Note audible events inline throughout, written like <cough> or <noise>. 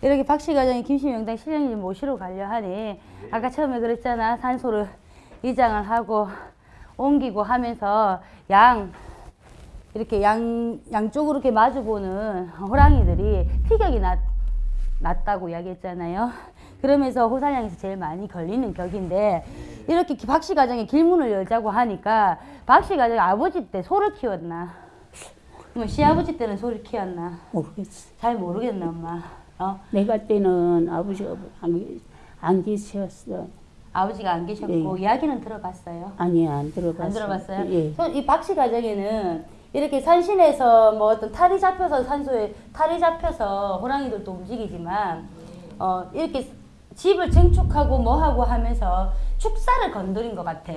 이렇게 박씨 가정이 김씨명당 실령님 모시러 가려 하니 아까 처음에 그랬잖아 산소를 이장을 하고 옮기고 하면서 양 이렇게 양 양쪽으로 이렇게 마주보는 호랑이들이 피격이 났, 났다고 이야기했잖아요. 그러면서 호산양에서 제일 많이 걸리는 격인데 이렇게 박씨 가정에 길문을 열자고 하니까 박씨 가정이 아버지 때 소를 키웠나? 뭐 시아버지 때는 소를 키웠나? 모르겠어. 잘 모르겠나 엄마. 어? 내가 때는 아버지가 안, 안 계셨어. 아버지가 안 계셨고 이야기는 들어봤어요. 아니 안 들어봤어. 안 들어봤어요? 예. 손- 이 박씨 가정에는 이렇게 산신에서 뭐 어떤 탈이 잡혀서 산소에 탈이 잡혀서 호랑이들도 움직이지만 어 이렇게 집을 증축하고 뭐 하고 하면서 축사를 건드린 것 같아.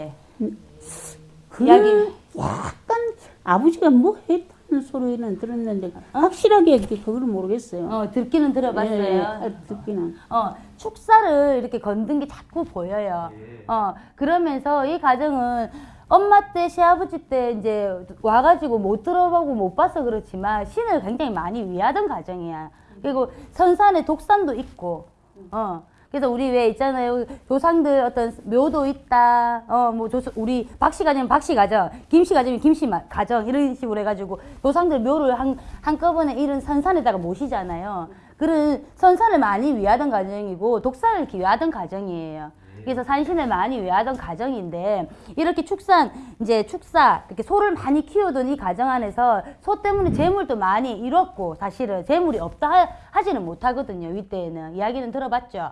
그 이야기- 약간 아버지가 뭐 했다 는 소리는 들었는데 확실하게 그걸 모르겠어요. 어 듣기는 들어봤어요. 예, 예, 듣기는. 어, 축사를 이렇게 건든 게 자꾸 보여요. 어, 그러면서 이 가정은 엄마 때, 시아버지 때 이제 와가지고 못 들어보고 못 봐서 그렇지만 신을 굉장히 많이 위하던 가정이야. 그리고 선산에 독산도 있고, 어. 그래서 우리 왜 있잖아요. 조상들 어떤 묘도 있다. 어, 뭐, 조, 우리 박씨 가정, 박씨 가정, 김씨 가정이면 김씨 마- 가정, 이런 식으로 해가지고 조상들 묘를 한, 한꺼번에 이런 선산에다가 모시잖아요. 그런 선산을 많이 위하던 가정이고 독산을 기하던 가정이에요. 그래서 산신을 많이 위하던 가정인데 이렇게 축산 이제 축사 이렇게 소를 많이 키우던 이 가정 안에서 소 때문에 재물도 많이 잃었고 사실은 재물이 없다 하, 하지는 못하거든요 이때에는 이야기는 들어봤죠.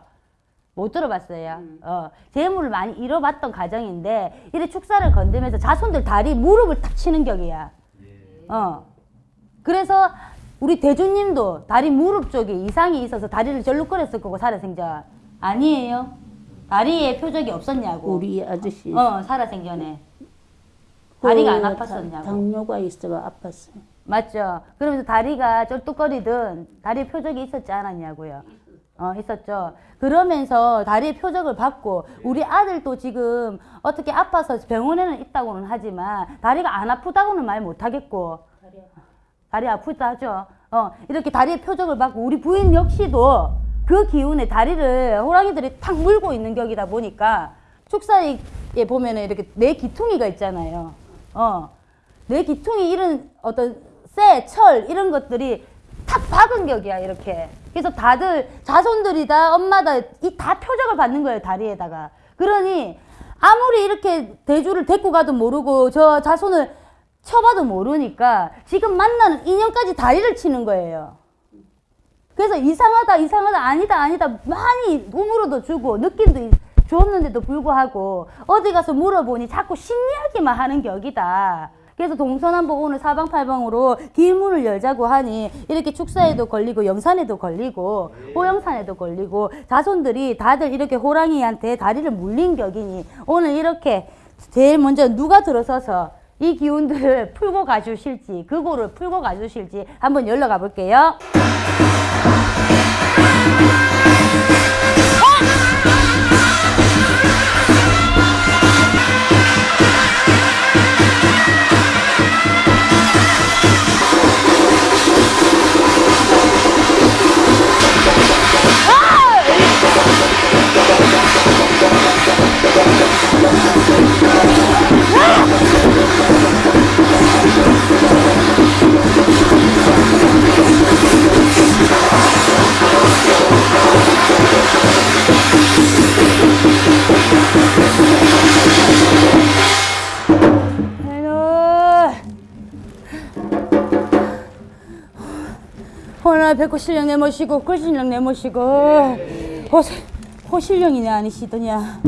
못 들어봤어요. 어, 재물을 많이 잃어봤던 가정인데 이래 축사를 건드면서 자손들 다리 무릎을 탁 치는 격이야. 어. 그래서 우리 대주님도 다리 무릎 쪽에 이상이 있어서 다리를 절룩거렸을 거고 살아생전 아니에요. 다리에 표적이 없었냐고. 우리 아저씨 어 살아생전에 다리가 안그 아팠었냐고. 당뇨가 있어가 아팠어요. 맞죠. 그러면서 다리가 쩔뚝거리든 다리에 표적이 있었지 않았냐고요. 어, 있었죠. 그러면서 다리에 표적을 받고 우리 아들도 지금 어떻게 아파서 병원에는 있다고는 하지만 다리가 안 아프다고는 말 못하겠고 다리 아프다 하죠. 어, 이렇게 다리에 표적을 받고 우리 부인 역시도 그 기운에 다리를 호랑이들이 탁 물고 있는 격이다 보니까 축사에 보면은 이렇게 내 기퉁이가 있잖아요. 어, 내 기퉁이 이런 어떤 쇠, 철 이런 것들이 탁 박은 격이야 이렇게. 그래서 다들 자손들이 다 엄마다 이 다 표적을 받는 거예요 다리에다가. 그러니 아무리 이렇게 대주를 데리고 가도 모르고 저 자손을 쳐봐도 모르니까 지금 만나는 인연까지 다리를 치는 거예요. 그래서 이상하다 이상하다 아니다 아니다 많이 우물어도 주고 느낌도 이- 주었는데도 불구하고 어디 가서 물어보니 자꾸 신이야기만 하는 격이다. 그래서 동서남북 오늘 사방팔방으로 길문을 열자고 하니 이렇게 축사에도 걸리고 영산에도 걸리고 호영산에도 걸리고 자손들이 다들 이렇게 호랑이한테 다리를 물린 격이니 오늘 이렇게 제일 먼저 누가 들어서서 이 기운들을 <laughs> 풀고 가주실지 그거를 풀고 가주실지 한번 열러 가볼게요. 오늘 백호 신령 내모시고 꿀신령 내모시고. 호, 호신령이네 아니시더냐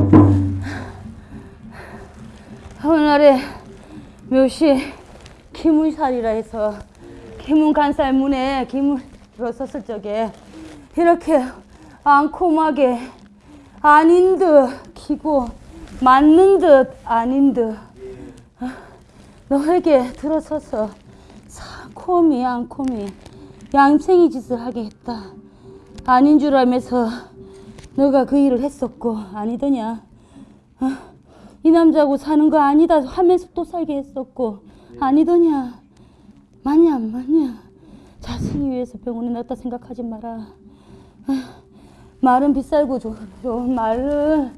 오늘날에 묘시 기문살이라 해서 기문간살 문에 기문 들어섰을 적에 이렇게 앙콤하게 아닌 듯 기고 맞는 듯 아닌 듯 너에게 들어서서 사코미 앙코미 양생이 짓을 하게 했다. 아닌 줄 알면서 너가 그 일을 했었고 아니더냐. 어? 이 남자하고 사는 거 아니다 하면서 또 살게 했었고 아니더냐. 맞냐 안 맞냐. 자식이 위해서 병원에 넣었다 생각하지 마라. 말은 비쌀고 좋, 좋은 말은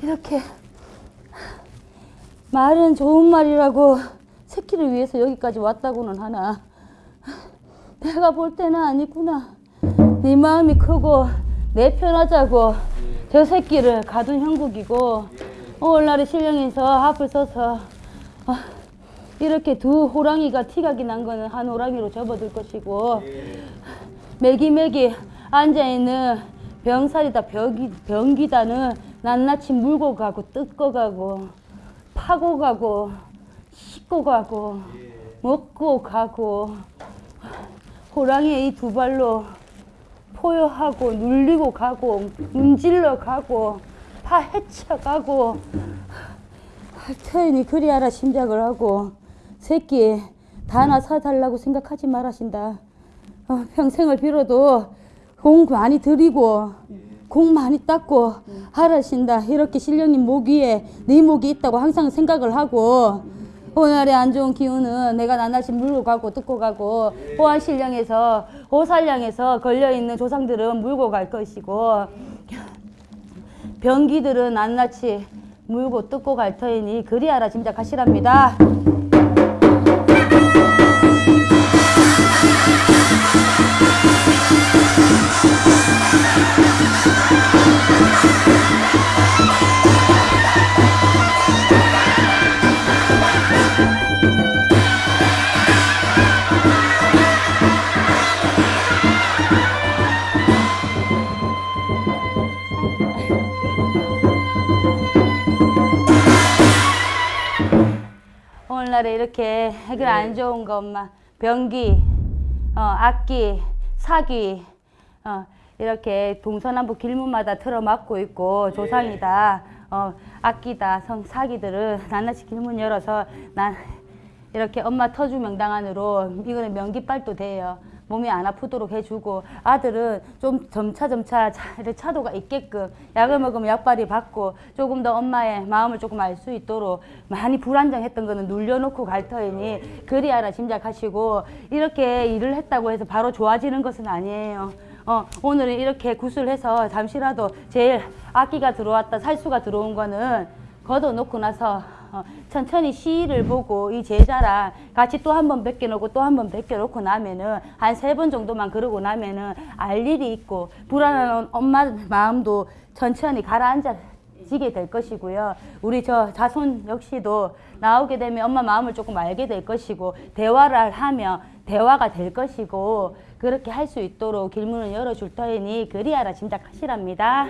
이렇게 말은 좋은 말이라고 새끼를 위해서 여기까지 왔다고는 하나 내가 볼 때는 아니구나. 네 마음이 크고 내 편하자고 저 새끼를 가둔 형국이고 오늘날에 신령에서 앞을 서서 아, 이렇게 두 호랑이가 티각이 난 거는 한 호랑이로 접어들 것이고 매기매기 앉아있는 병살이다 병기, 병기다는 낱낱이 물고 가고 뜯고 가고 파고 가고 씻고 가고 먹고 가고 호랑이의 이 두 발로 포효하고 눌리고 가고 문질러 가고 파 헤쳐 가고 태연이 그리하라 심작을 하고 새끼 다 하나 사달라고 생각하지 말하신다. 어, 평생을 빌어도 공 많이 드리고 공 많이 닦고 하라신다. 이렇게 신령님 목 위에 네 목이 있다고 항상 생각을 하고 오늘의 안 좋은 기운은 내가 낱낱이 물고 가고 뜯고 가고 호안신령에서 호살령에서 걸려있는 조상들은 물고 갈 것이고 병기들은 낱낱이 물고 뜯고 갈 터이니 그리하라 짐작하시랍니다. 오늘날에 이렇게 해결 안 좋은 것만 병기, 어, 악기, 사기, 어, 이렇게 동서남북 길문마다 틀어막고 있고 조상이다, 어, 악기다, 성 사기들을 낱낱이 길문 열어서 난 이렇게 엄마 터주 명당 안으로 이거는 명기빨도 돼요. 몸이 안 아프도록 해주고 아들은 좀 점차 점차 차, 이렇게 차도가 있게끔 약을 먹으면 약발이 받고 조금 더 엄마의 마음을 조금 알 수 있도록 많이 불안정했던 거는 눌려놓고 갈 터이니 그리하라 짐작하시고 이렇게 일을 했다고 해서 바로 좋아지는 것은 아니에요. 어, 오늘은 이렇게 구슬해서 잠시라도 제일 악기가 들어왔다 살수가 들어온 거는 걷어놓고 나서 어, 천천히 시를 보고 이 제자랑 같이 또 한 번 벗겨놓고 또 한 번 벗겨놓고 나면은 한 세 번 정도만 그러고 나면은 알 일이 있고 불안한 엄마 마음도 천천히 가라앉아지게 될 것이고요. 우리 저 자손 역시도 나오게 되면 엄마 마음을 조금 알게 될 것이고 대화를 하면 대화가 될 것이고 그렇게 할 수 있도록 길문을 열어줄 터이니 그리하라 짐작하시랍니다.